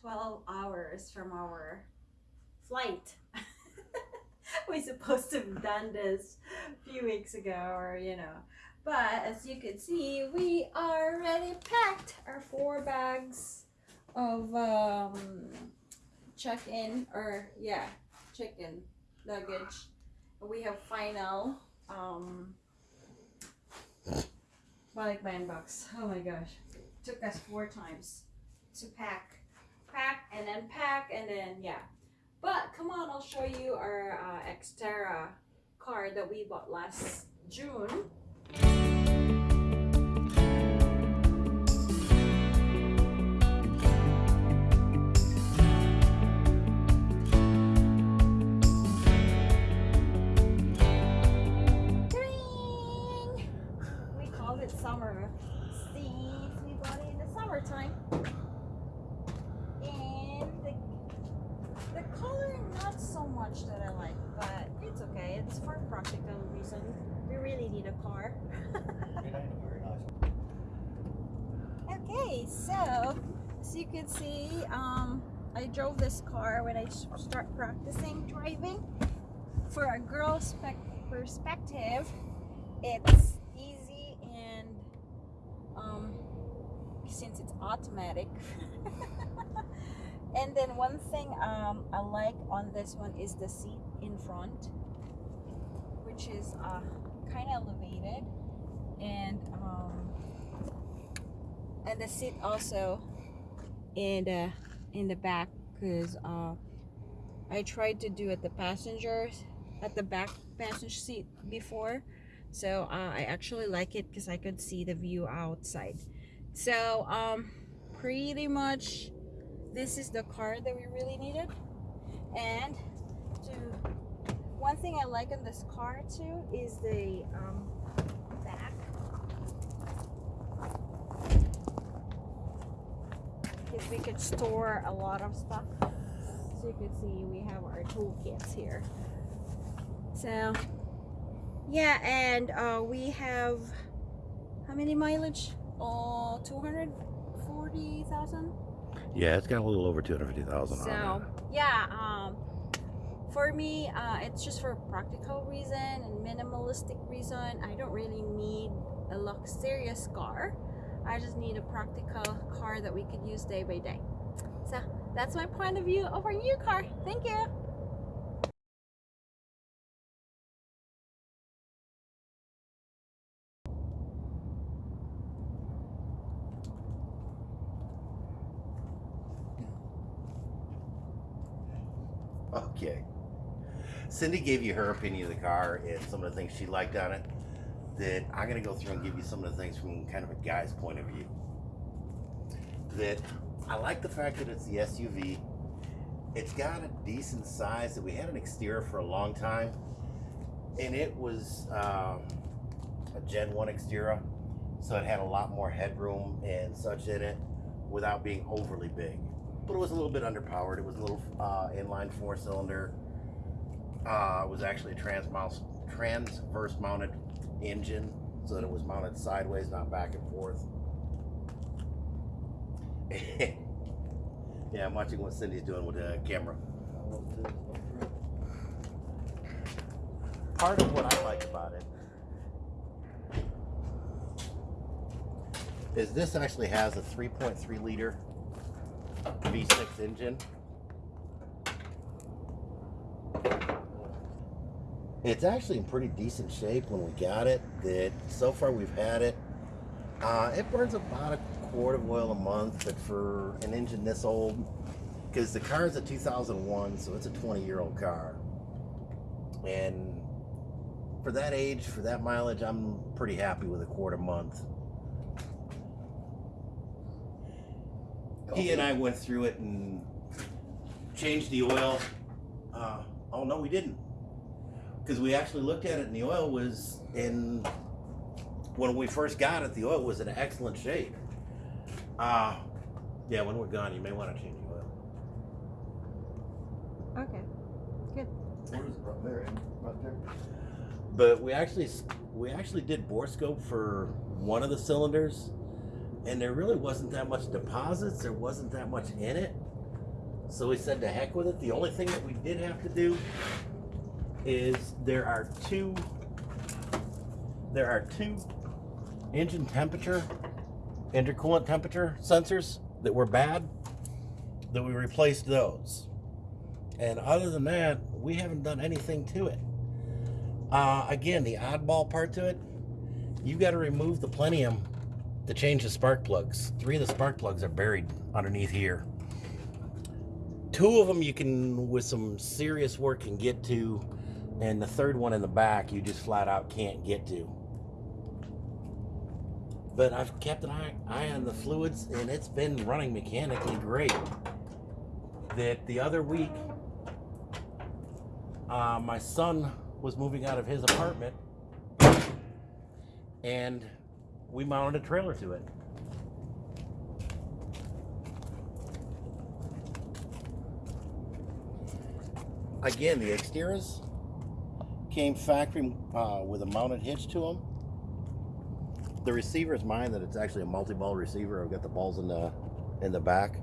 12 hours from our flight. we supposed to have done this a few weeks ago or you know. But as you can see we already packed our four bags of um check-in or yeah check-in luggage. We have final um balik box. Oh my gosh. Took us four times to pack pack and then pack and then yeah but come on, I'll show you our uh, Xterra car that we bought last June. Much that I like, but it's okay. It's for practical reason. We really need a car. okay, so as you can see, um, I drove this car when I start practicing driving. For a girl's perspective, it's easy and um, since it's automatic and then one thing um, I like on this one is the seat in front which is uh, kind of elevated. And um, and the seat also in the in the back because uh, I tried to do at the passengers at the back passenger seat before. So uh, I actually like it because I could see the view outside. So um, pretty much this is the car that we really needed. And to one thing I like in this car too is the um, back. Because we could store a lot of stuff. So you can see we have our toolkits here. So yeah and uh, we have how many mileage? Uh, 240,000 yeah, it's got a little over 250,000 so, on it. yeah, um, for me, uh, it's just for practical reason and minimalistic reason. I don't really need a luxurious car. I just need a practical car that we could use day by day. So that's my point of view of our new car. Thank you. Okay. Cindy gave you her opinion of the car and some of the things she liked on it. That I'm going to go through and give you some of the things from kind of a guy's point of view. That I like the fact that it's the SUV. It's got a decent size. That we had an Xterra for a long time, and it was um, a Gen 1 Xterra, so it had a lot more headroom and such in it without being overly big but it was a little bit underpowered. It was a little uh, inline four cylinder. Uh, it was actually a trans transverse mounted engine so that it was mounted sideways, not back and forth. yeah, I'm watching what Cindy's doing with the camera. Part of what I like about it is this actually has a 3.3 liter V6 engine. It's actually in pretty decent shape when we got it. That so far we've had it. Uh, it burns about a quart of oil a month, but for an engine this old, because the car is a 2001, so it's a 20 year old car. And for that age, for that mileage, I'm pretty happy with a quart a month. He and I went through it and changed the oil. Uh, oh no, we didn't, because we actually looked at it and the oil was in. When we first got it, the oil was in excellent shape. Uh, yeah, when we're gone, you may want to change the oil. Okay, good. Where is it right there? Right there. But we actually we actually did bore scope for one of the cylinders and there really wasn't that much deposits. There wasn't that much in it. So we said to heck with it. The only thing that we did have to do is there are two there are two engine temperature intercoolant temperature sensors that were bad that we replaced those. And other than that, we haven't done anything to it. Uh, again, the oddball part to it, you got to remove the plenum to change the spark plugs. Three of the spark plugs are buried underneath here. Two of them you can, with some serious work, can get to, and the third one in the back you just flat out can't get to. But I've kept an eye, eye on the fluids, and it's been running mechanically great. That the other week, uh, my son was moving out of his apartment, and we mounted a trailer to it. Again, the Xterras came factory uh, with a mounted hitch to them. The receiver is mine. That it's actually a multi-ball receiver. I've got the balls in the in the back.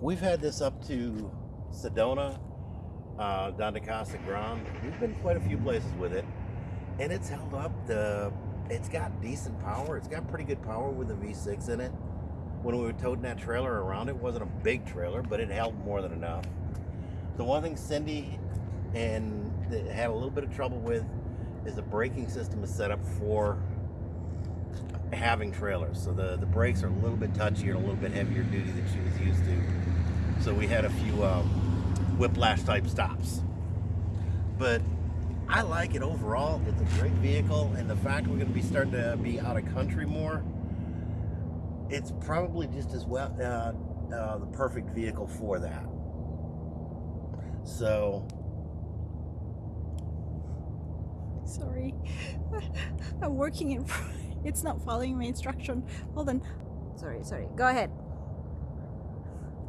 We've had this up to Sedona, uh, down to Casa Grande. We've been quite a few places with it, and it's held up. The it's got decent power. It's got pretty good power with a V6 in it. When we were toting that trailer around, it wasn't a big trailer, but it held more than enough. The one thing Cindy and had a little bit of trouble with is the braking system is set up for having trailers. So the, the brakes are a little bit touchier and a little bit heavier duty than she was used to. So we had a few um, whiplash type stops. But I like it overall. It's a great vehicle, and the fact we're going to be starting to be out of country more, it's probably just as well uh, uh, the perfect vehicle for that. So Sorry. I'm working in. It's not following my instruction. Hold on. Sorry, sorry. Go ahead.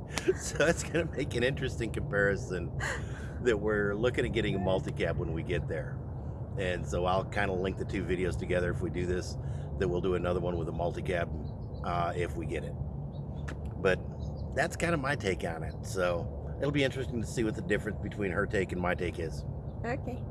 so it's going to make an interesting comparison that we're looking at getting a multi-cab when we get there. And so I'll kind of link the two videos together if we do this, that we'll do another one with a multi-cab uh, if we get it. But that's kind of my take on it. So it'll be interesting to see what the difference between her take and my take is. Okay.